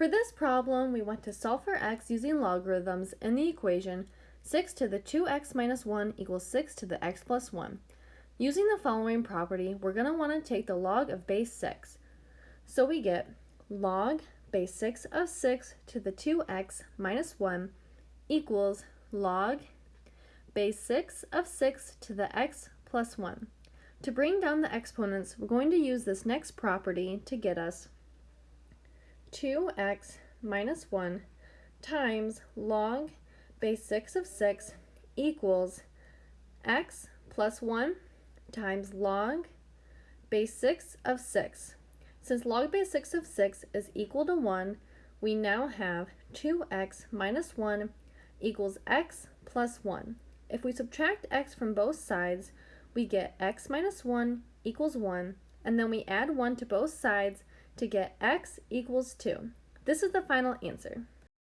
For this problem, we want to solve for x using logarithms in the equation 6 to the 2x minus 1 equals 6 to the x plus 1. Using the following property, we're going to want to take the log of base 6. So we get log base 6 of 6 to the 2x minus 1 equals log base 6 of 6 to the x plus 1. To bring down the exponents, we're going to use this next property to get us 2x minus 1 times log base 6 of 6 equals x plus 1 times log base 6 of 6. Since log base 6 of 6 is equal to 1, we now have 2x minus 1 equals x plus 1. If we subtract x from both sides, we get x minus 1 equals 1, and then we add 1 to both sides to get x equals 2. This is the final answer.